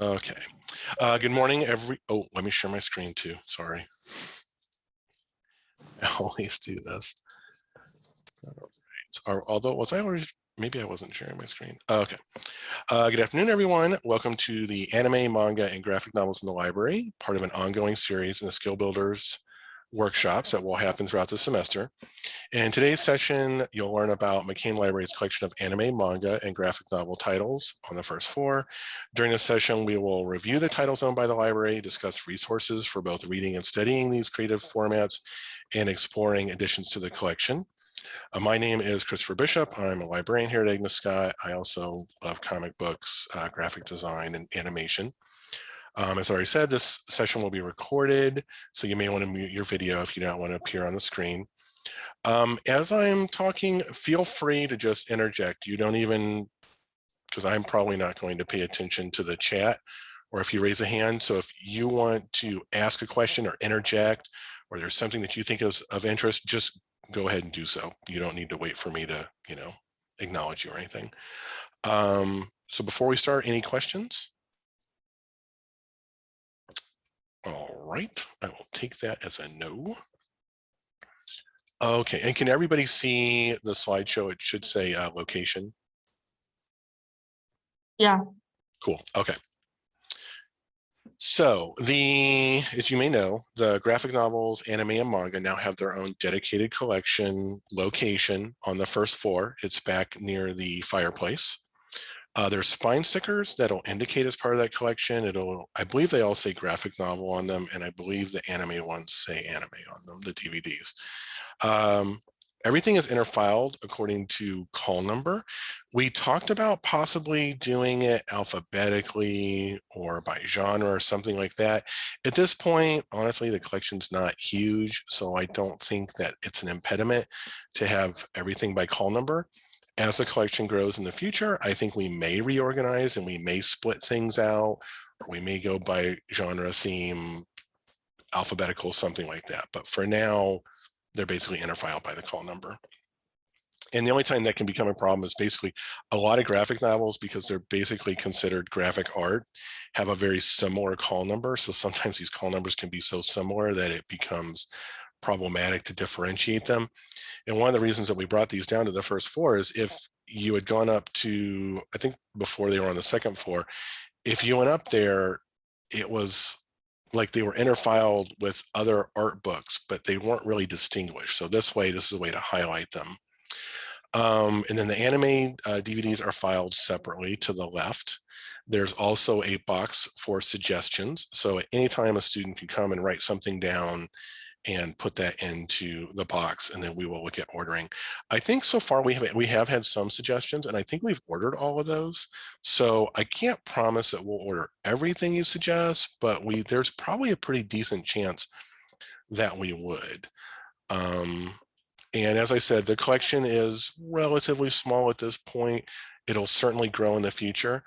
Okay. Uh, good morning, every. Oh, let me share my screen too. Sorry. I always do this. All right. Although was I already? Maybe I wasn't sharing my screen. Okay. Uh, good afternoon, everyone. Welcome to the anime, manga, and graphic novels in the library, part of an ongoing series in the Skill Builders workshops that will happen throughout the semester. In today's session, you'll learn about McCain Library's collection of anime, manga, and graphic novel titles on the first floor. During this session, we will review the titles owned by the library, discuss resources for both reading and studying these creative formats, and exploring additions to the collection. Uh, my name is Christopher Bishop. I'm a librarian here at Agnes Scott. I also love comic books, uh, graphic design, and animation. Um, as I already said, this session will be recorded, so you may want to mute your video if you don't want to appear on the screen. Um, as I'm talking, feel free to just interject. You don't even, because I'm probably not going to pay attention to the chat or if you raise a hand. So if you want to ask a question or interject, or there's something that you think is of interest, just go ahead and do so. You don't need to wait for me to, you know, acknowledge you or anything. Um, so before we start, any questions? All right, I will take that as a no. Okay, and can everybody see the slideshow? It should say uh, location. Yeah. Cool, okay. So the, as you may know, the graphic novels, anime and manga now have their own dedicated collection location on the first floor. It's back near the fireplace. Uh, there's spine stickers that'll indicate as part of that collection. It'll, I believe they all say graphic novel on them, and I believe the anime ones say anime on them, the DVDs. Um, everything is interfiled according to call number. We talked about possibly doing it alphabetically or by genre or something like that. At this point, honestly, the collection's not huge, so I don't think that it's an impediment to have everything by call number as the collection grows in the future, I think we may reorganize and we may split things out, or we may go by genre theme, alphabetical, something like that. But for now, they're basically interfiled by the call number. And the only time that can become a problem is basically a lot of graphic novels, because they're basically considered graphic art, have a very similar call number. So sometimes these call numbers can be so similar that it becomes problematic to differentiate them. And one of the reasons that we brought these down to the first floor is if you had gone up to, I think before they were on the second floor, if you went up there, it was like they were interfiled with other art books, but they weren't really distinguished. So this way, this is a way to highlight them. Um, and then the anime uh, DVDs are filed separately to the left. There's also a box for suggestions. So at any time a student can come and write something down and put that into the box and then we will look at ordering. I think so far we have we have had some suggestions and I think we've ordered all of those. So I can't promise that we'll order everything you suggest, but we there's probably a pretty decent chance that we would. Um, and as I said, the collection is relatively small at this point. It'll certainly grow in the future.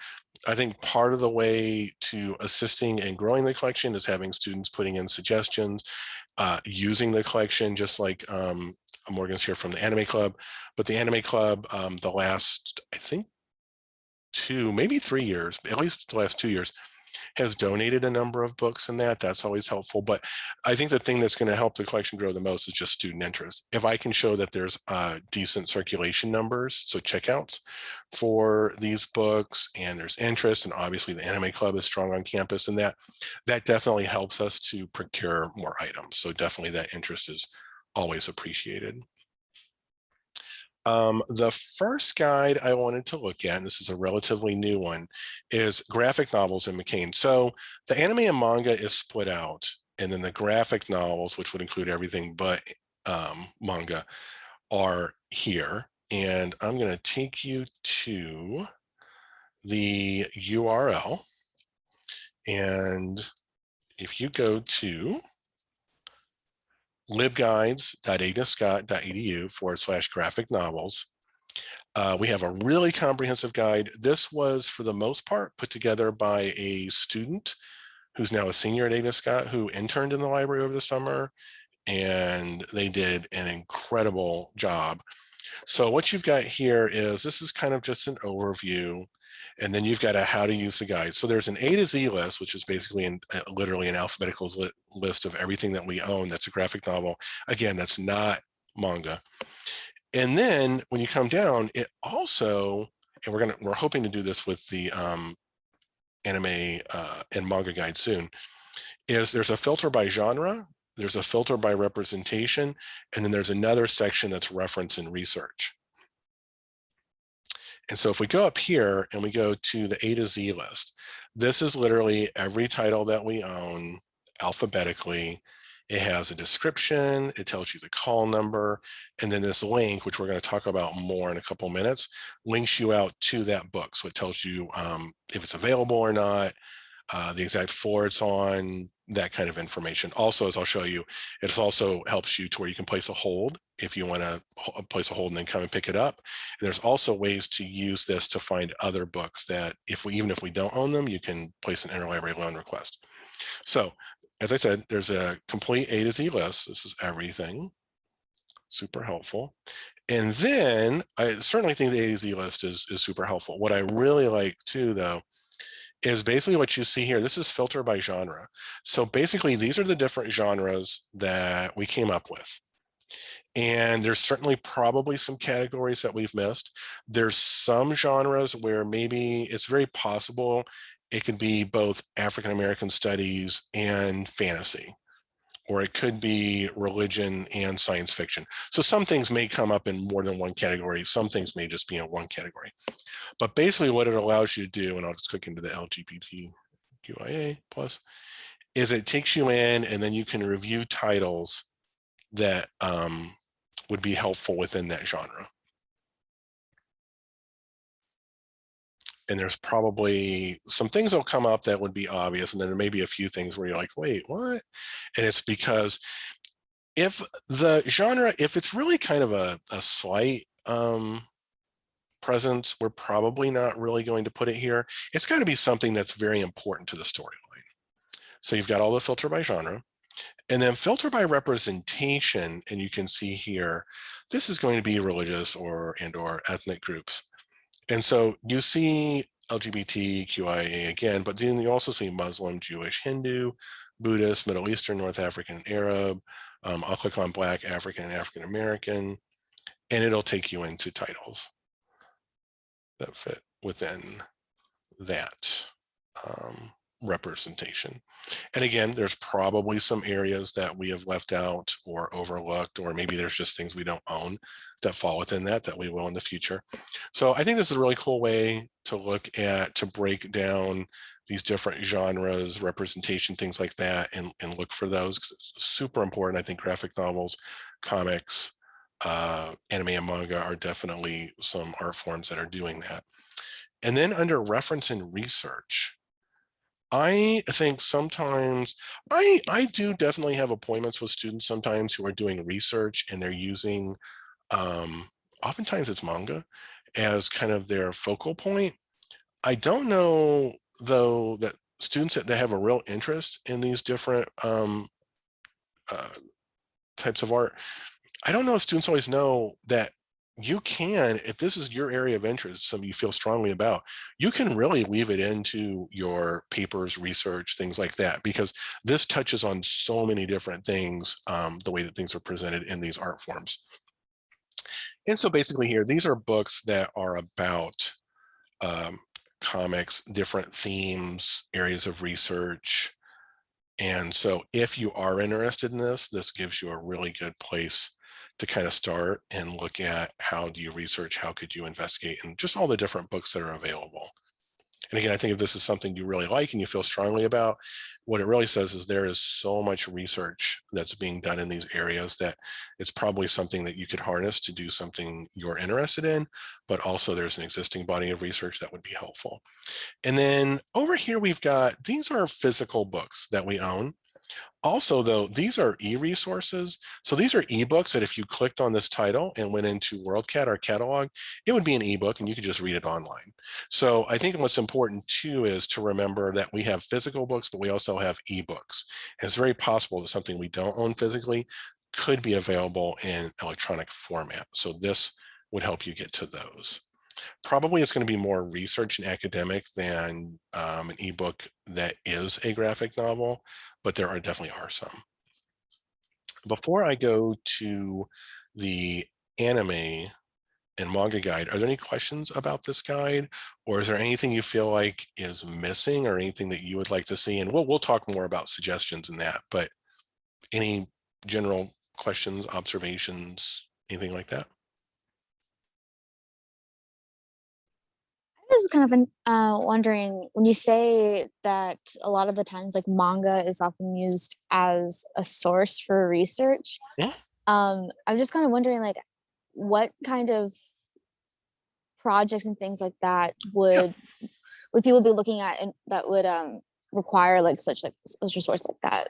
I think part of the way to assisting and growing the collection is having students putting in suggestions uh, using the collection, just like um, Morgan's here from the Anime Club. But the Anime Club, um, the last, I think, two, maybe three years, at least the last two years, has donated a number of books and that, that's always helpful. But I think the thing that's going to help the collection grow the most is just student interest. If I can show that there's uh, decent circulation numbers, so checkouts for these books and there's interest and obviously the anime club is strong on campus and that, that definitely helps us to procure more items. So definitely that interest is always appreciated. Um, the first guide I wanted to look at, and this is a relatively new one, is graphic novels in McCain. So the anime and manga is split out, and then the graphic novels, which would include everything but um, manga, are here. And I'm going to take you to the URL. And if you go to libguides.agnescott.edu forward slash graphic novels. Uh, we have a really comprehensive guide. This was, for the most part, put together by a student who's now a senior at Agnes Scott who interned in the library over the summer, and they did an incredible job. So what you've got here is, this is kind of just an overview. And then you've got a how to use the guide. So there's an A to Z list, which is basically in, uh, literally an alphabetical li list of everything that we own. That's a graphic novel. Again, that's not manga. And then when you come down, it also, and we're gonna, we're hoping to do this with the um, anime uh, and manga guide soon, is there's a filter by genre, there's a filter by representation, and then there's another section that's reference and research. And so if we go up here and we go to the A to Z list, this is literally every title that we own alphabetically. It has a description, it tells you the call number, and then this link, which we're going to talk about more in a couple minutes, links you out to that book. So it tells you um, if it's available or not, uh, the exact floor it's on, that kind of information. Also, as I'll show you, it also helps you to where you can place a hold if you want to place a hold and then come and pick it up. And there's also ways to use this to find other books that if we, even if we don't own them, you can place an interlibrary loan request. So as I said, there's a complete A to Z list. This is everything. Super helpful. And then I certainly think the A to Z list is, is super helpful. What I really like too, though, is basically what you see here. This is filter by genre. So basically, these are the different genres that we came up with. And there's certainly probably some categories that we've missed. There's some genres where maybe it's very possible it could be both African-American studies and fantasy, or it could be religion and science fiction. So some things may come up in more than one category. Some things may just be in one category. But basically what it allows you to do, and I'll just click into the LGBTQIA plus, is it takes you in and then you can review titles that um, would be helpful within that genre. And there's probably some things that'll come up that would be obvious. And then there may be a few things where you're like, wait, what? And it's because if the genre, if it's really kind of a, a slight um, presence, we're probably not really going to put it here. It's got to be something that's very important to the storyline. So you've got all the filter by genre. And then filter by representation, and you can see here, this is going to be religious or and or ethnic groups. And so you see LGBTQIA again, but then you also see Muslim, Jewish, Hindu, Buddhist, Middle Eastern, North African, Arab. Um, I'll click on Black, African, and African American, and it'll take you into titles that fit within that um, representation. And again, there's probably some areas that we have left out or overlooked, or maybe there's just things we don't own that fall within that that we will in the future. So I think this is a really cool way to look at, to break down these different genres, representation, things like that, and, and look for those. It's super important. I think graphic novels, comics, uh, anime and manga are definitely some art forms that are doing that. And then under reference and research, I think sometimes I I do definitely have appointments with students sometimes who are doing research and they're using um oftentimes it's manga as kind of their focal point. I don't know though that students that, that have a real interest in these different um uh, types of art I don't know if students always know that you can, if this is your area of interest, something you feel strongly about, you can really weave it into your papers, research, things like that, because this touches on so many different things, um, the way that things are presented in these art forms. And so basically here, these are books that are about um, comics, different themes, areas of research. And so if you are interested in this, this gives you a really good place to kind of start and look at how do you research, how could you investigate, and just all the different books that are available. And again, I think if this is something you really like and you feel strongly about, what it really says is there is so much research that's being done in these areas that it's probably something that you could harness to do something you're interested in, but also there's an existing body of research that would be helpful. And then over here, we've got, these are physical books that we own. Also, though, these are e-resources. So these are ebooks that if you clicked on this title and went into WorldCat, or catalog, it would be an ebook and you could just read it online. So I think what's important too is to remember that we have physical books, but we also have ebooks. And it's very possible that something we don't own physically could be available in electronic format. So this would help you get to those. Probably it's going to be more research and academic than um, an ebook that is a graphic novel, but there are definitely are some. Before I go to the anime and manga guide, are there any questions about this guide? Or is there anything you feel like is missing or anything that you would like to see? And we'll, we'll talk more about suggestions in that, but any general questions, observations, anything like that? Was kind of uh, wondering when you say that a lot of the times like manga is often used as a source for research. Yeah. Um, I'm just kind of wondering like what kind of projects and things like that would would people be looking at and that would um require like such like such a source like that?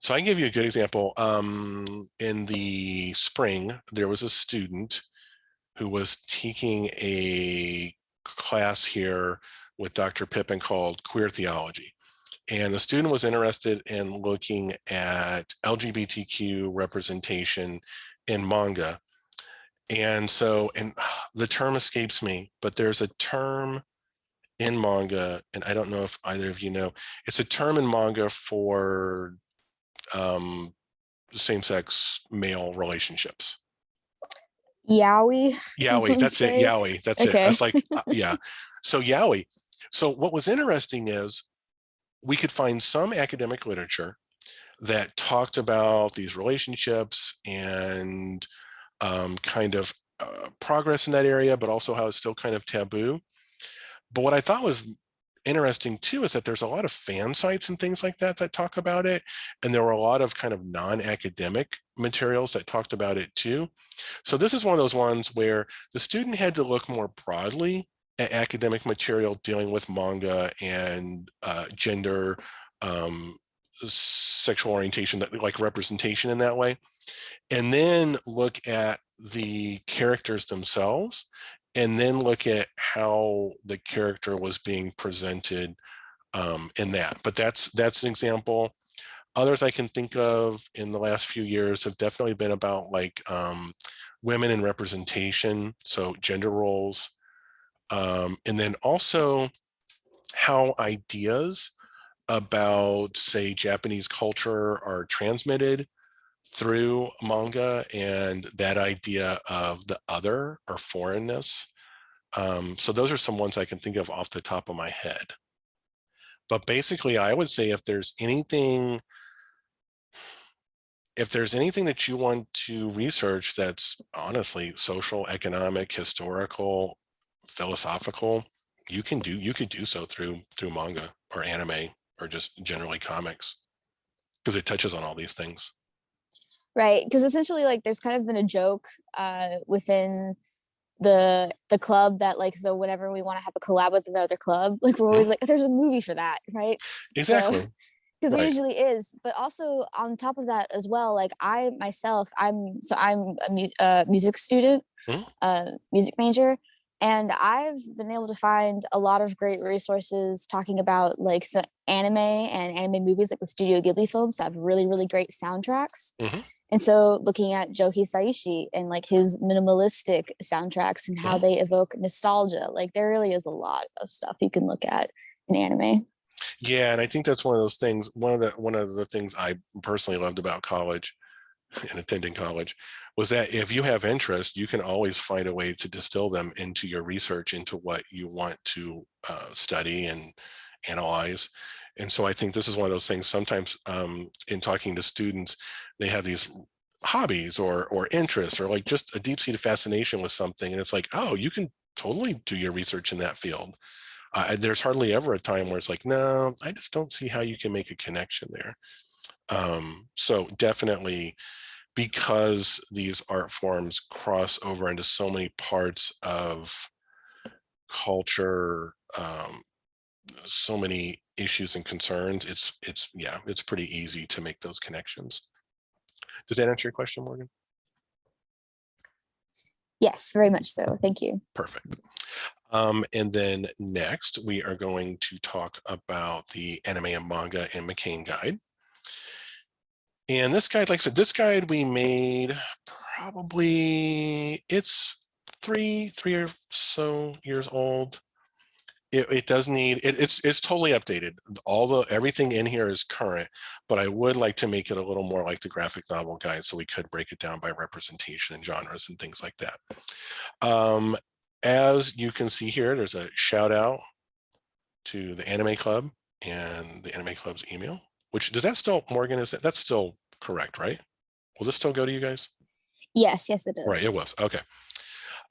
So I can give you a good example. Um, in the spring, there was a student who was taking a class here with Dr. Pippin called Queer Theology. And the student was interested in looking at LGBTQ representation in manga. And so, and the term escapes me, but there's a term in manga, and I don't know if either of you know, it's a term in manga for um, same-sex male relationships. Yaoi. Yowie, that's it. Yaoi, that's it. That's like, uh, yeah. So Yaoi. So what was interesting is we could find some academic literature that talked about these relationships and um, kind of uh, progress in that area, but also how it's still kind of taboo. But what I thought was interesting too is that there's a lot of fan sites and things like that that talk about it. And there were a lot of kind of non-academic materials that talked about it too. So this is one of those ones where the student had to look more broadly at academic material dealing with manga and uh, gender, um, sexual orientation, like representation in that way. And then look at the characters themselves and then look at how the character was being presented um, in that. But that's that's an example. Others I can think of in the last few years have definitely been about like um, women in representation, so gender roles, um, and then also how ideas about, say, Japanese culture are transmitted through manga and that idea of the other or foreignness. Um, so those are some ones I can think of off the top of my head. But basically, I would say if there's anything, if there's anything that you want to research that's honestly social, economic, historical, philosophical, you can do you could do so through through manga or anime or just generally comics because it touches on all these things. Right, because essentially like there's kind of been a joke uh within the the club that like so whenever we want to have a collab with another club, like we're always like there's a movie for that, right? Exactly. So, because Right. there usually is but also on top of that as well like i myself i'm so i'm a mu- uh, music student Mhm. uh, music major and i've been able to find a lot of great resources talking about like so anime and anime movies like the studio ghibli films that have really really great soundtracks Mhm. And so looking at joe hisaishi and like his minimalistic soundtracks and how they evoke nostalgia like there really is a lot of stuff you can look at in anime Yeah, and I think that's one of those things. One of the one of the things I personally loved about college and attending college was that if you have interest, you can always find a way to distill them into your research, into what you want to uh, study and analyze. And so I think this is one of those things. Sometimes um, in talking to students, they have these hobbies or or interests or like just a deep-seated fascination with something, and it's like, oh, you can totally do your research in that field uh, there's hardly ever a time where it's like, no, I just don't see how you can make a connection there. Um, so definitely because these art forms cross over into so many parts of culture, um, so many issues and concerns, it's, it's, yeah, it's pretty easy to make those connections. Does that answer your question, Morgan? yes very much so thank you Perfect. Um, and then next, we are going to talk about the anime and manga and McCain guide. And this guide, like I said, this guide we made probably, it's three, three or so years old. It, it does need, it, it's, it's totally updated. All the, everything in here is current, but I would like to make it a little more like the graphic novel guide. So we could break it down by representation and genres and things like that. Um, as you can see here, there's a shout out to the Anime Club and the Anime Club's email, which does that still, Morgan, is that, that's still correct, right? Will this still go to you guys? Yes, yes, it is. Right, it was, okay.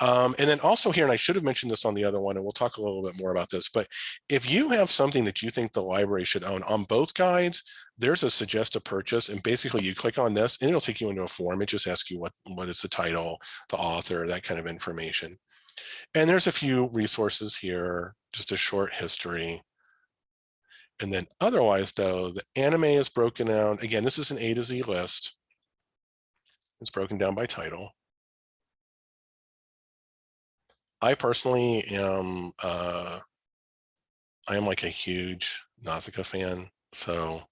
Um, and then also here, and I should have mentioned this on the other one, and we'll talk a little bit more about this, but if you have something that you think the library should own on both guides, there's a suggest a purchase, and basically you click on this and it'll take you into a form. It just asks you what, what is the title, the author, that kind of information. And there's a few resources here, just a short history. And then otherwise though, the anime is broken down. Again, this is an A to Z list. It's broken down by title. I personally am, uh, I am like a huge Nausicaa fan. So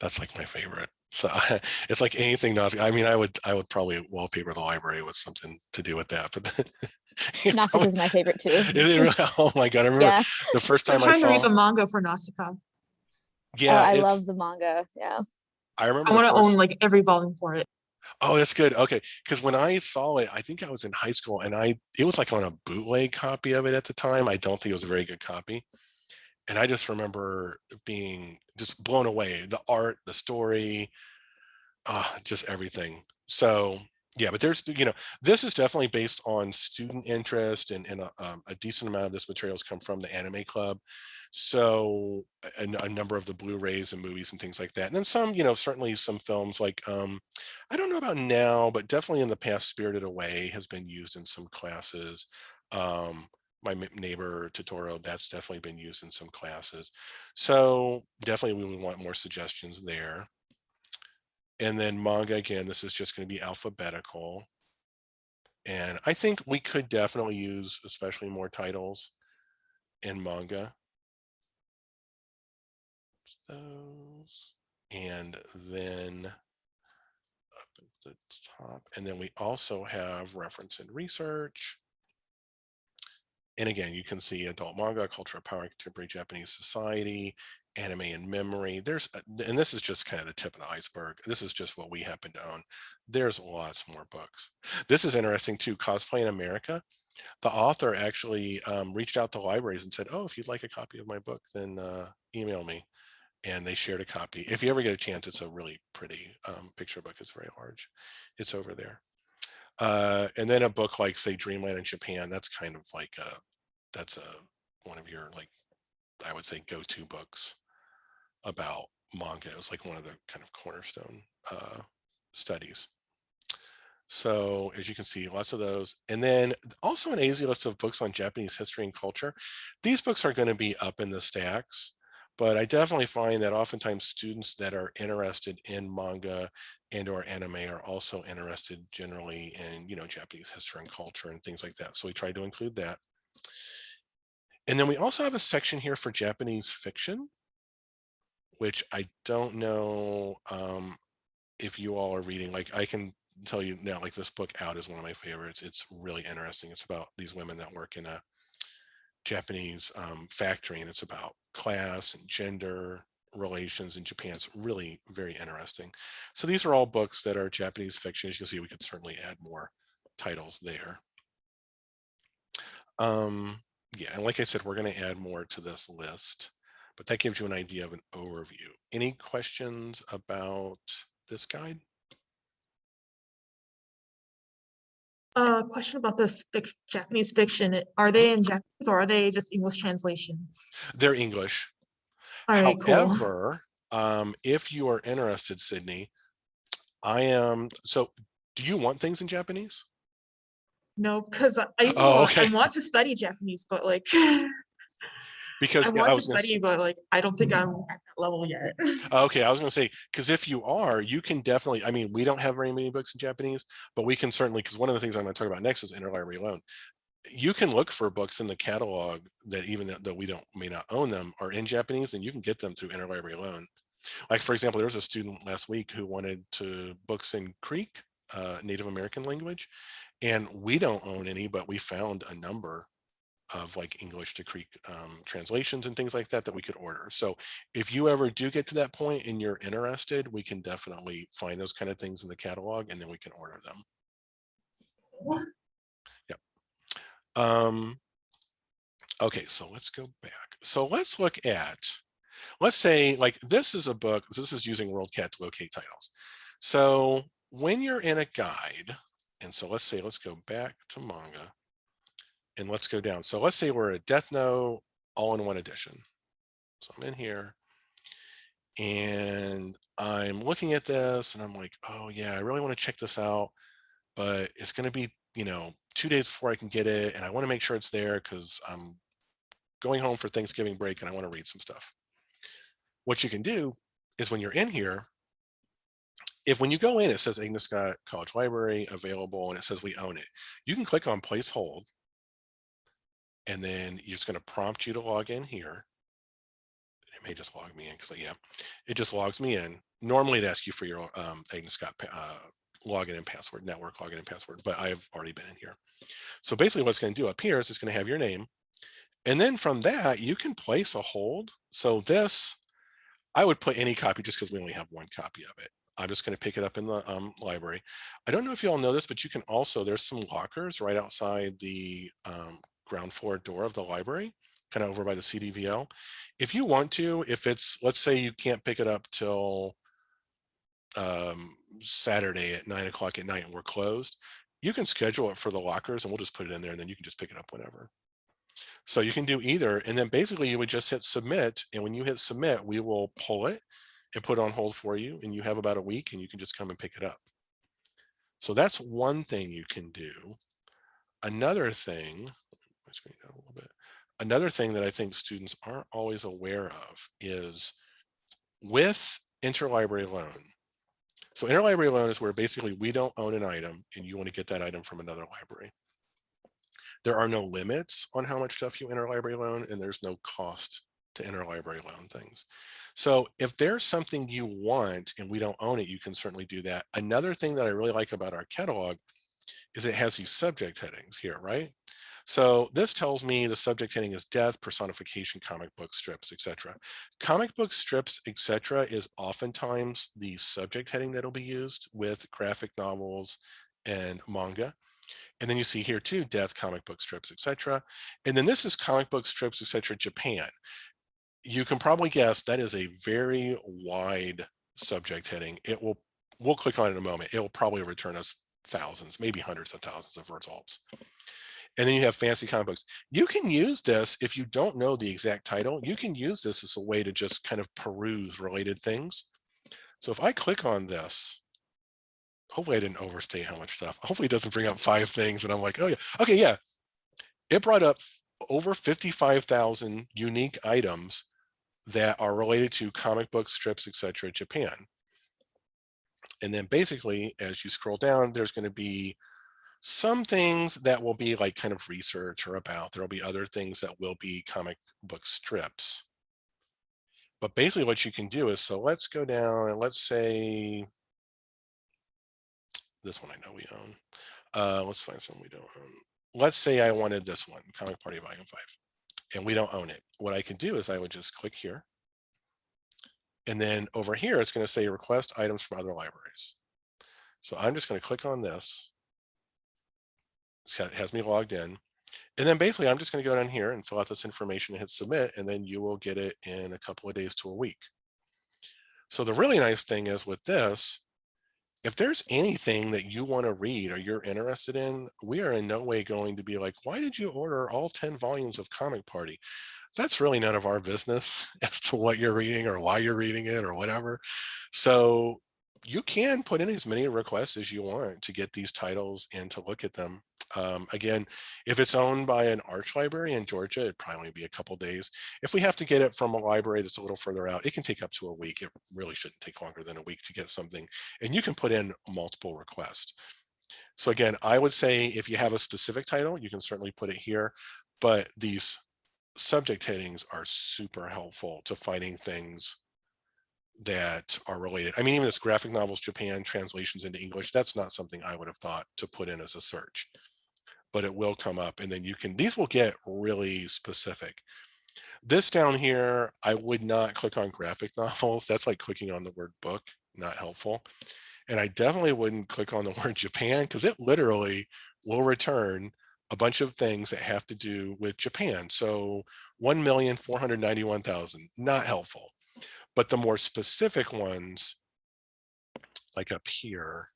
that's like my favorite. So it's like anything Nausicaa. I mean, I would, I would probably wallpaper the library with something to do with that, but you Nausicaa is my favorite too. is it really? Oh my God. I remember Yeah, the first time I'm time I trying to read the manga for Nausicaa. yeah, Oh, I love the manga. Yeah. I remember I want to own like every volume for it. Oh, that's good. Okay, because when I saw it, I think I was in high school, and I it was like on a bootleg copy of it at the time. I don't think it was a very good copy, and I just remember being just blown away. The art, the story, uh, just everything. So yeah, but there's you know this is definitely based on student interest, and, and a, um, a decent amount of this materials come from the Anime Club. So a, a number of the Blu-rays and movies and things like that, and then some you know certainly some films like um, I don't know about now, but definitely in the past, Spirited Away has been used in some classes. Um, my neighbor Totoro, that's definitely been used in some classes. So definitely we would want more suggestions there. And then manga, again, this is just going to be alphabetical. And I think we could definitely use especially more titles in manga. Those. And then up at the top. And then we also have reference and research. And again, you can see adult manga, culture power, contemporary Japanese society, anime and memory. There's, and this is just kind of the tip of the iceberg. This is just what we happen to own. There's lots more books. This is interesting too, Cosplay in America. The author actually um, reached out to libraries and said, oh, if you'd like a copy of my book, then uh, email me and they shared a copy. If you ever get a chance, it's a really pretty um, picture book. It's very large. It's over there. Uh, and then a book like say Dreamland in Japan, that's kind of like a, that's a, one of your like, I would say go-to books about manga. It was like one of the kind of cornerstone uh, studies. So as you can see, lots of those. And then also an easy list of books on Japanese history and culture. These books are going to be up in the stacks but I definitely find that oftentimes students that are interested in manga and or anime are also interested generally in, you know, Japanese history and culture and things like that. So we try to include that. And then we also have a section here for Japanese fiction, which I don't know um, if you all are reading. Like I can tell you now, like this book out is one of my favorites. It's really interesting. It's about these women that work in a Japanese um, factory and it's about class and gender relations in Japan. It's really very interesting. So these are all books that are Japanese fiction. As you can see, we could certainly add more titles there. Um, yeah, and like I said, we're going to add more to this list, but that gives you an idea of an overview. Any questions about this guide? Uh, question about this fic- Japanese fiction. Are they in Japanese or are they just English translations? They're English. All right, cool. However, um, if you are interested, Sydney, I am, so do you want things in Japanese? No, because I, I, Oh, okay. I want to study Japanese, but like, I Because yeah, I want to was gonna study, but like, I don't think I'm at that level yet. okay, I was gonna say, because if you are, you can definitely, I mean, we don't have very many books in Japanese, but we can certainly, because one of the things I'm gonna talk about next is interlibrary loan. You can look for books in the catalog that even that we don't, may not own them are in Japanese and you can get them through interlibrary loan. Like, for example, there was a student last week who wanted to books in Creek uh, Native American language. And we don't own any, but we found a number of like English to Creek um, translations and things like that that we could order. So if you ever do get to that point and you're interested, we can definitely find those kind of things in the catalog and then we can order them. Yep. Um, okay, so let's go back. So let's look at, let's say like this is a book, this is using WorldCat to locate titles. So when you're in a guide, and so let's say, let's go back to manga and let's go down. So let's say we're a Death Note all-in-one edition. So I'm in here and I'm looking at this and I'm like, oh yeah, I really want to check this out, but it's going to be, you know, two days before I can get it. And I want to make sure it's there because I'm going home for Thanksgiving break and I want to read some stuff. What you can do is when you're in here, if when you go in, it says Agnes Scott College Library available and it says we own it, you can click on place hold and then it's going to prompt you to log in here. It may just log me in because yeah, it just logs me in. Normally it asks you for your um, Agnes Scott uh, login and password, network login and password, but I've already been in here. So basically what it's going to do up here is it's going to have your name. And then from that, you can place a hold. So this, I would put any copy just because we only have one copy of it. I'm just going to pick it up in the um, library. I don't know if you all know this, but you can also, there's some lockers right outside the um, ground floor door of the library, kind of over by the CDVL. If you want to, if it's, let's say you can't pick it up till um, Saturday at nine o'clock at night and we're closed, you can schedule it for the lockers and we'll just put it in there and then you can just pick it up whenever. So you can do either. And then basically you would just hit submit. And when you hit submit, we will pull it and put it on hold for you. And you have about a week and you can just come and pick it up. So that's one thing you can do. Another thing, screen down a little bit. Another thing that I think students aren't always aware of is with interlibrary loan. So interlibrary loan is where basically we don't own an item and you want to get that item from another library. There are no limits on how much stuff you interlibrary loan and there's no cost to interlibrary loan things. So if there's something you want and we don't own it, you can certainly do that. Another thing that I really like about our catalog is it has these subject headings here, right? So this tells me the subject heading is death, personification, comic book strips, etc. Comic book strips, etc. is oftentimes the subject heading that'll be used with graphic novels and manga. And then you see here too, death, comic book strips, etc. And then this is comic book strips, etc. Japan. You can probably guess that is a very wide subject heading. It will, we'll click on it in a moment. It will probably return us thousands, maybe hundreds of thousands of results. And then you have fancy comic books. You can use this if you don't know the exact title. You can use this as a way to just kind of peruse related things. So if I click on this, hopefully I didn't overstate how much stuff. Hopefully it doesn't bring up five things and I'm like, oh yeah, okay, yeah. It brought up over 55,000 unique items that are related to comic book strips, etc. Japan. And then basically, as you scroll down, there's going to be some things that will be like kind of research or about. There'll be other things that will be comic book strips. But basically what you can do is, so let's go down and let's say, this one I know we own. Uh, let's find some we don't own. Let's say I wanted this one, Comic Party Volume 5, and we don't own it. What I can do is I would just click here. And then over here, it's going to say request items from other libraries. So I'm just going to click on this. It has me logged in. And then basically, I'm just going to go down here and fill out this information and hit submit, and then you will get it in a couple of days to a week. So the really nice thing is with this, if there's anything that you want to read or you're interested in, we are in no way going to be like, why did you order all 10 volumes of Comic Party? That's really none of our business as to what you're reading or why you're reading it or whatever. So you can put in as many requests as you want to get these titles and to look at them. Um, again, if it's owned by an ARCHE library in Georgia, it'd probably be a couple days. If we have to get it from a library that's a little further out, it can take up to a week. It really shouldn't take longer than a week to get something. And you can put in multiple requests. So again, I would say if you have a specific title, you can certainly put it here, but these subject headings are super helpful to finding things that are related. I mean, even this graphic novels, Japan translations into English, that's not something I would have thought to put in as a search, but it will come up and then you can, these will get really specific. This down here, I would not click on graphic novels. That's like clicking on the word book, not helpful. And I definitely wouldn't click on the word Japan because it literally will return a bunch of things that have to do with Japan. So 1,491,000, not helpful. But the more specific ones, like up here,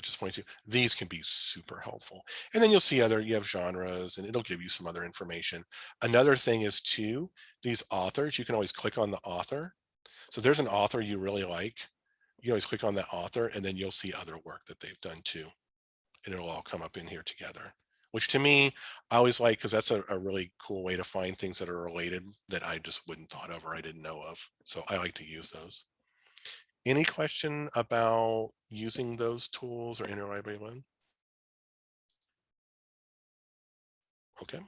Just point to, these can be super helpful. And then you'll see other, you have genres and it'll give you some other information. Another thing is too, these authors, you can always click on the author. So there's an author you really like, you always click on that author and then you'll see other work that they've done too. And it'll all come up in here together, which to me, I always like, because that's a, a really cool way to find things that are related that I just wouldn't thought of or I didn't know of. So I like to use those. Any question about using those tools or interlibrary loan? Okay.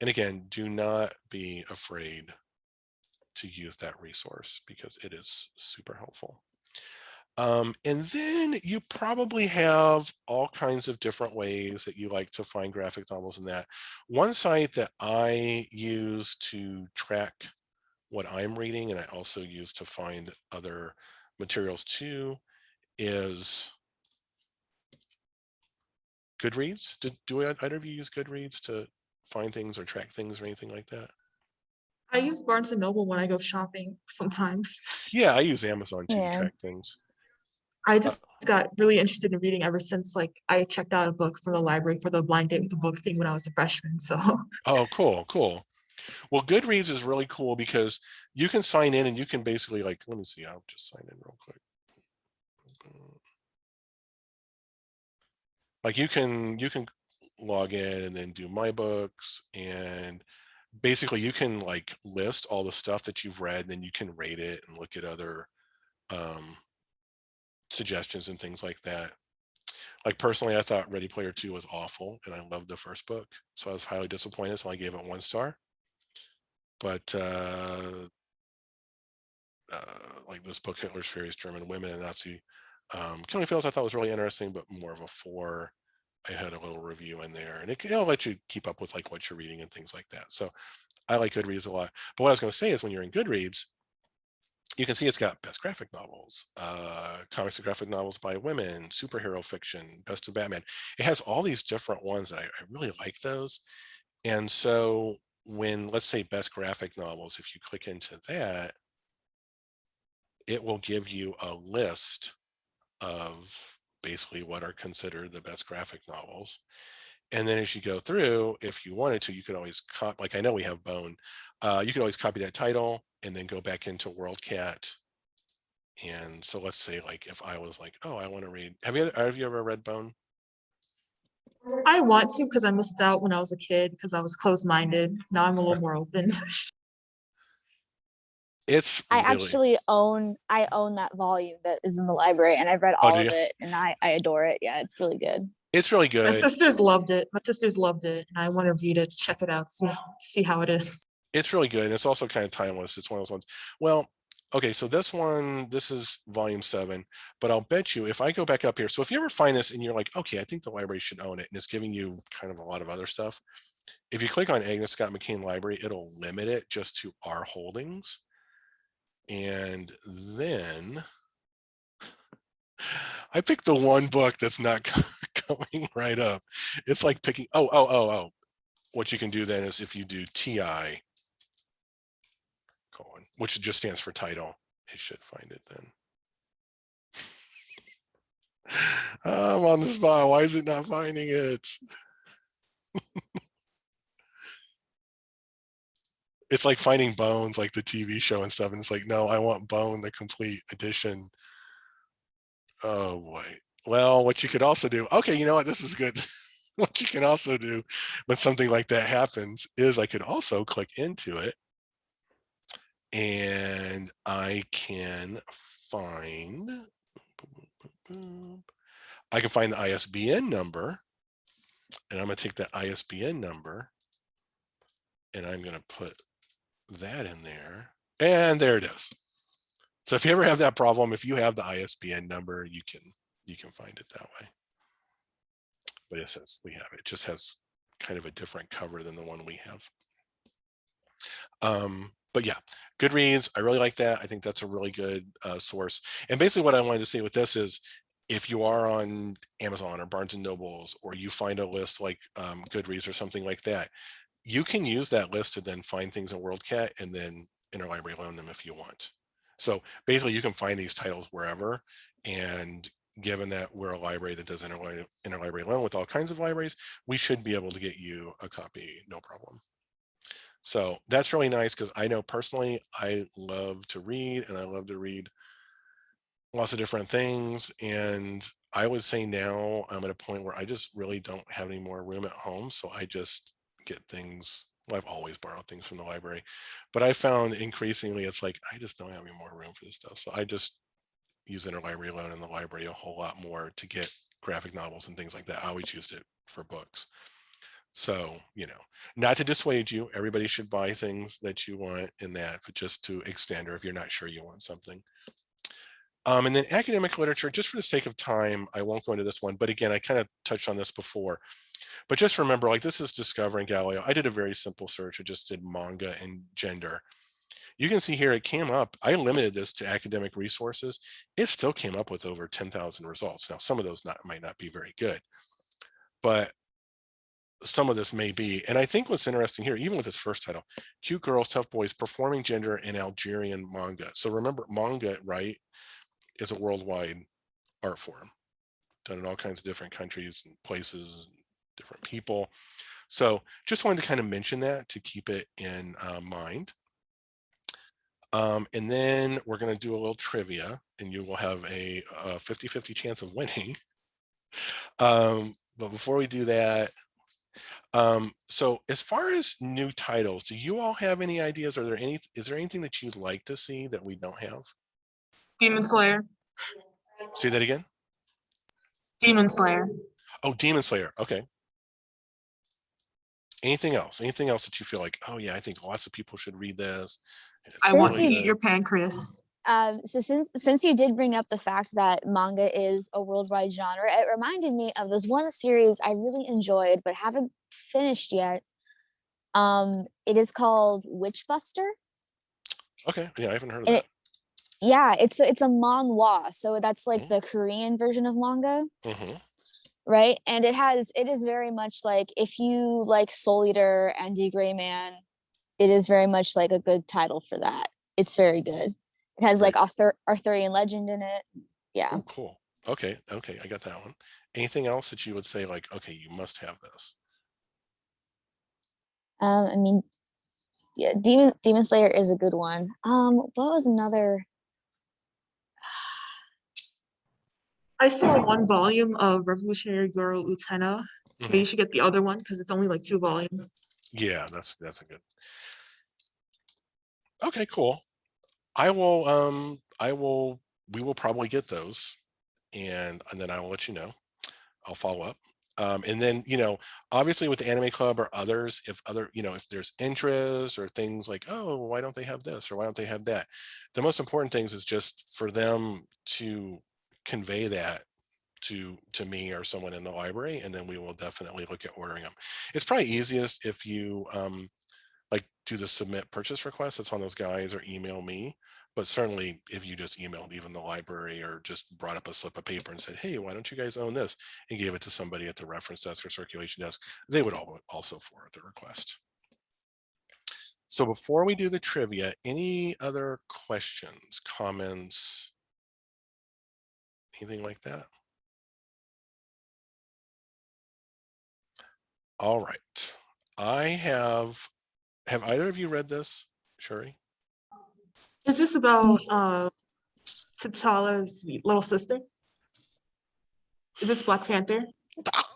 And again, do not be afraid to use that resource because it is super helpful. Um, and then you probably have all kinds of different ways that you like to find graphic novels in that. One site that I use to track what I'm reading and I also use to find other materials too is Goodreads. Did, do either of you use Goodreads to find things or track things or anything like that? I use Barnes and Noble when I go shopping sometimes. Yeah, I use Amazon too Yeah. to track things. I uh, just got really interested in reading ever since like I checked out a book from the library for the blind date with the book thing when I was a freshman. So Oh, cool, cool. Well, Goodreads is really cool because you can sign in and you can basically like, let me see, I'll just sign in real quick. Like you can, you can log in and then do my books and basically you can like list all the stuff that you've read and then you can rate it and look at other um, suggestions and things like that. Like personally, I thought Ready Player Two was awful and I loved the first book. So I was highly disappointed. So I gave it one star. But uh, uh, like this book, Hitler's Furies German Women and Nazi um, Killing Fields, I thought was really interesting, but more of a four. I had a little review in there and it can it'll let you keep up with like what you're reading and things like that. So I like Goodreads a lot. But what I was going to say is when you're in Goodreads, you can see it's got best graphic novels, uh, comics and graphic novels by women, superhero fiction, best of Batman. It has all these different ones that I, I really like those. And so when let's say best graphic novels, if you click into that, it will give you a list of basically what are considered the best graphic novels. And then as you go through, if you wanted to, you could always cop like I know we have Bone. Uh, you could always copy that title and then go back into WorldCat. And so let's say like if I was like, oh, I want to read. Have you have you ever read Bone? I want to because I missed out when I was a kid because I was closed-minded. Now I'm a little more open. It's I really, actually own I own that volume that is in the library and I've read Oh, all do of it and I I adore it. Yeah, it's really good. it's really good. My sisters loved it. My sisters loved it and I want to read it, check it out, see, see how it is. It's really good. and It's also kind of timeless. It's one of those ones. Well, okay, so this one, this is volume seven, but I'll bet you if I go back up here, so if you ever find this and you're like, okay, I think the library should own it, and it's giving you kind of a lot of other stuff. If you click on Agnes Scott McCain Library, it'll limit it just to our holdings. And then I picked the one book that's not coming right up. It's like picking, oh, oh, oh, oh. What you can do then is if you do TI which just stands for title, it should find it then. I'm on the spot. Why is it not finding it? it's like finding bones, like the TV show and stuff. And it's like, no, I want bone, the complete edition. Oh boy. Well, what you could also do, okay, you know what, this is good. what you can also do when something like that happens is I could also click into it and I can find, I can find the ISBN number and I'm gonna take that ISBN number and I'm gonna put that in there and there it is. So if you ever have that problem, if you have the ISBN number, you can you can find it that way. But it says we have it. It just has kind of a different cover than the one we have. Um, but yeah, Goodreads, I really like that. I think that's a really good uh, source. And basically what I wanted to say with this is if you are on Amazon or Barnes and Nobles, or you find a list like um, Goodreads or something like that, you can use that list to then find things in WorldCat and then interlibrary loan them if you want. So basically you can find these titles wherever. And given that we're a library that does interlibrary, interlibrary loan with all kinds of libraries, we should be able to get you a copy, no problem. So that's really nice because I know personally, I love to read and I love to read lots of different things. And I would say now I'm at a point where I just really don't have any more room at home. So I just get things, well, I've always borrowed things from the library, but I found increasingly it's like, I just don't have any more room for this stuff. So I just use interlibrary loan in the library a whole lot more to get graphic novels and things like that. I always used it for books. So, you know, not to dissuade you, everybody should buy things that you want in that, but just to extend or if you're not sure you want something. Um, and then academic literature, just for the sake of time, I won't go into this one, but again, I kind of touched on this before. But just remember, like this is Discovering Galileo. I did a very simple search. I just did manga and gender. You can see here, it came up, I limited this to academic resources. It still came up with over 10,000 results. Now, some of those not, might not be very good, but some of this may be. And I think what's interesting here, even with this first title, Cute Girls, Tough Boys, Performing Gender in Algerian Manga. So remember, manga, right, is a worldwide art form done in all kinds of different countries and places, and different people. So just wanted to kind of mention that to keep it in uh, mind. Um, and then we're going to do a little trivia and you will have a 50-50 chance of winning. um, but before we do that, um, so as far as new titles, do you all have any ideas? Are there any, is there anything that you'd like to see that we don't have? Demon Slayer. Say that again. Demon Slayer. Oh, Demon Slayer. Okay. Anything else? Anything else that you feel like, oh yeah, I think lots of people should read this. I want to eat good." your pancreas. Um, so since since you did bring up the fact that manga is a worldwide genre, it reminded me of this one series I really enjoyed but haven't finished yet. Um, it is called Witchbuster. Okay, yeah, I haven't heard of And that. it- Yeah, it's a- it's a manhwa, so that's like Mm. the Korean version of manga, hmm right? And it has it is very much like if you like Soul Eater and D Gray Man, it is very much like a good title for that. It's very good. It has like Right. Arthur Arthurian legend in it. Yeah. Oh, cool. Okay, okay, I got that one. Anything else that you would say like, okay, you must have this? Um, I mean, yeah, Demon Demon Slayer is a good one. Um, what was another? I saw one volume of Revolutionary Girl Utena. Maybe you Mhm. should get the other one because it's only like two volumes. Yeah, that's that's a good. Okay, cool. I will um I will we will probably get those and and then I will let you know. I'll follow up. Um, and then, you know, obviously with the Anime Club or others, if other, you know, if there's interest or things like, oh, why don't they have this or why don't they have that? The most important things is just for them to convey that to to me or someone in the library, and then we will definitely look at ordering them. It's probably easiest if you um, like do the submit purchase request that's on those guys or email me. But certainly if you just emailed even the library or just brought up a slip of paper and said, hey, why don't you guys own this? And gave it to somebody at the reference desk or circulation desk, they would all also forward the request. So before we do the trivia, any other questions, comments, anything like that? All right. I have, have either of you read this, Shuri? Is this about uh T'Challa's little sister? Is this Black Panther?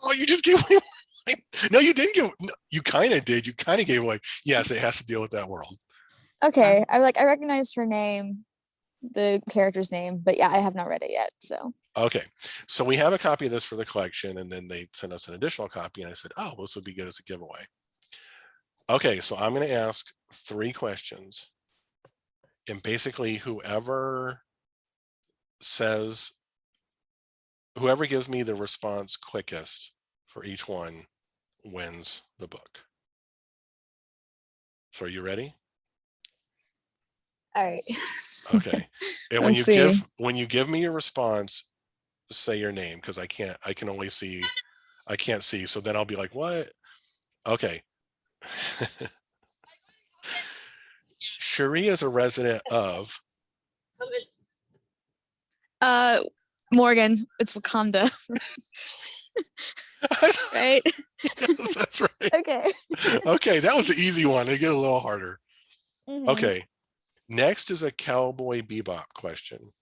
Oh, you just gave away. my- No, you didn't give. No, you kind of did. You kind of gave away. Yes, it has to deal with that world. Okay, I like I recognized her name, the character's name, but yeah, I have not read it yet. So Okay, so we have a copy of this for the collection, and then they sent us an additional copy, and I said, "Oh, this would be good as a giveaway." Okay, so I'm going to ask three questions, and basically whoever says, whoever gives me the response quickest for each one wins the book. So are you ready? All right. Okay. And when you Let's see. give, when you give me your response, say your name, because I can't, I can only see, I can't see. So then I'll be like, what? Okay. Shuri is a resident of, Uh, Morgan, it's Wakanda, right? Yes, that's right. Okay. Okay, that was the easy one. They get a little harder. Mhm. Okay. Next is a Cowboy Bebop question.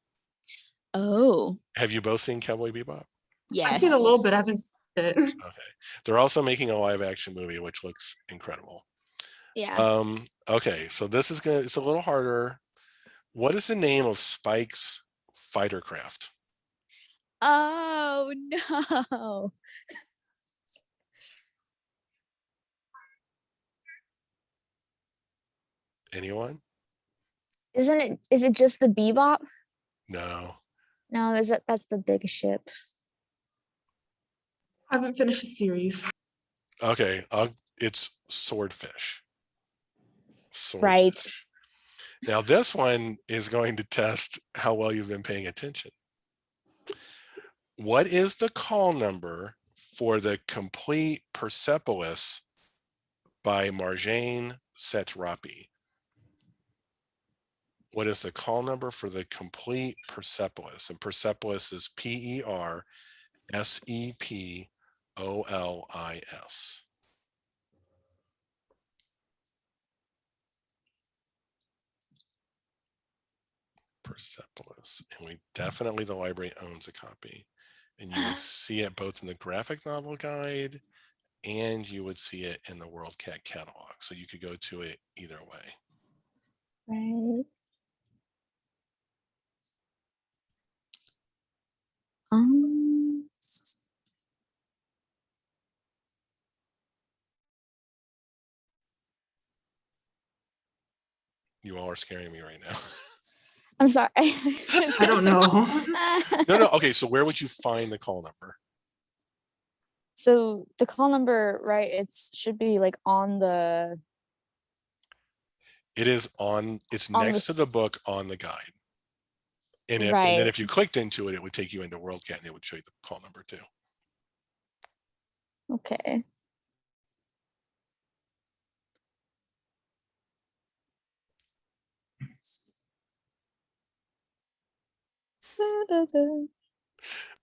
Oh, Have you both seen Cowboy Bebop? yes. I've seen a little bit, I haven't it. Okay. They're also making a live action movie, which looks incredible. Yeah. Um, okay, so this is gonna, it's a little harder. What is the name of Spike's fighter craft? oh no. Anyone? Isn't it, is it just the Bebop? No. No, is it, that's the big ship. I haven't finished the series. Okay, i it's swordfish. Right. Now this one is going to test how well you've been paying attention. What is the call number for the complete Persepolis by Marjane Satrapi? What is the call number for the complete Persepolis? And Persepolis is P E R S E P O L I S. Persepolis, and we definitely, the library owns a copy. And you will see it both in the graphic novel guide and you would see it in the WorldCat catalog. So you could go to it either way. Right. Um, You all are scaring me right now. I'm sorry. I don't know. No, no, okay, so where would you find the call number? So the call number, right, It should be like on the, It is on, it's On the next to the book on the guide. And if, and then if you clicked into it, it would take you into WorldCat and it would show you the call number too. okay.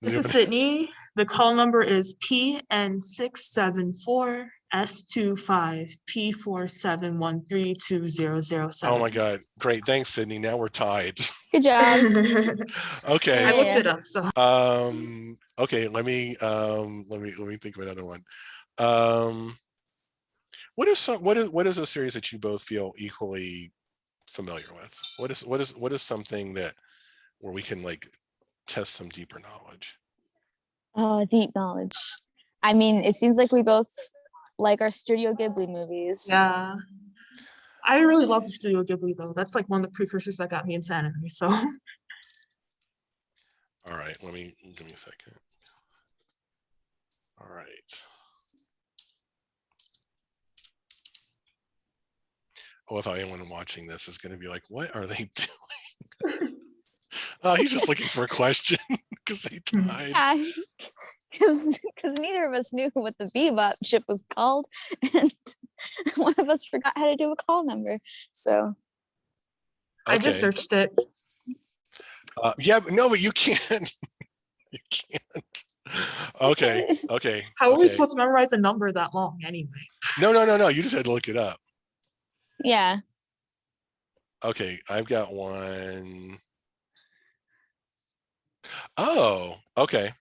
This is Sydney. The call number is PN six seven four S 25 P four seven one three two zero zero seven. Oh my God, great, thanks Sydney, now we're tied. Good job. I Okay. Yeah. looked it up, so Um, okay, let me, um, let me, let me think of another one. Um, what is some, what is, what is a series that you both feel equally familiar with? What is, what is, what is something that, where we can like test some deeper knowledge? Oh, deep knowledge. I mean, it seems like we both like our Studio Ghibli movies. yeah. I really love the Studio Ghibli though. That's like one of the precursors that got me into anime. So All right, let me, give me a second. All right. Oh, if anyone watching this is gonna be like, what are they doing? Oh, he's just looking for a question because they died. Yeah, because because neither of us knew what the Bebop ship was called, and one of us forgot how to do a call number. So I just searched it. Uh, yeah, but no, but you can't. you can't. Okay, okay. How are we supposed to memorize a number that long anyway? No, no, no, no. You just had to look it up. yeah, Okay, I've got one. Oh, okay.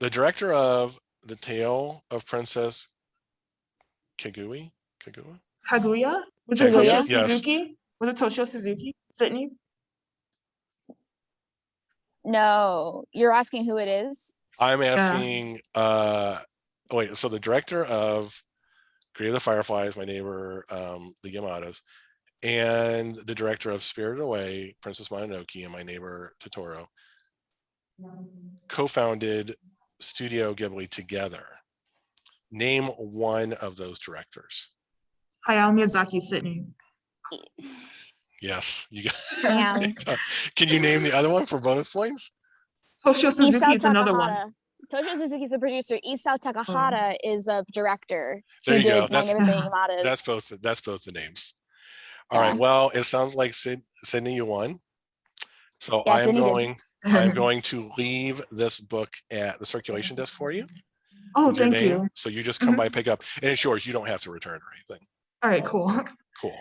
The director of The Tale of Princess Kagui, Kagua? Kaguya? Was it Kaguya? Toshio Yes. Suzuki? Was it Toshio Suzuki? Sydney? no, you're asking who it is. I'm asking, uh, oh wait, so the director of Grave of the Fireflies, my neighbor, um, the Yamadas, and the director of Spirited Away, Princess Mononoke, and my neighbor Totoro co-founded Studio Ghibli together. Name one of those directors. Hayao Miyazaki, Sydney. Yes, you got. Damn. Can you name the other one for bonus points? Toshio Suzuki is another one. Takahata. Toshio Suzuki is the producer. Isao Takahata oh. is a director There you go. That's that's both. That's both the names. All right. Yeah. Well, it sounds like Sid, Sydney, you won. So Yeah, I'm Sydney did. Going. I'm going to leave this book at the circulation desk for you. Oh, thank name. you. So you just come Mhm. by, pick up, and it's yours. You don't have to return or anything. All right, cool. Cool.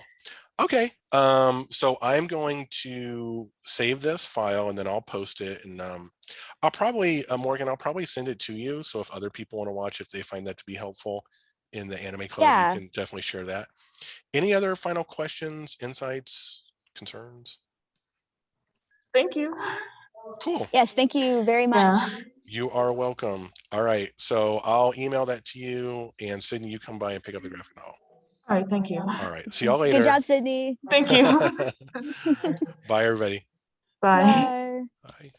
Okay. Um, so I'm going to save this file and then I'll post it and um, I'll probably, uh, Morgan, I'll probably send it to you. So if other people want to watch, if they find that to be helpful in the anime club, Yeah. you can definitely share that. Any other final questions, insights, concerns? Thank you. Cool. Yes, thank you very much. Yeah. You are welcome. All right. So I'll email that to you and Sydney, you come by and pick up the graphic novel. All right, thank you. All right. See y'all later. Good job, Sydney. Thank you. Bye, everybody. Bye. Bye. Bye.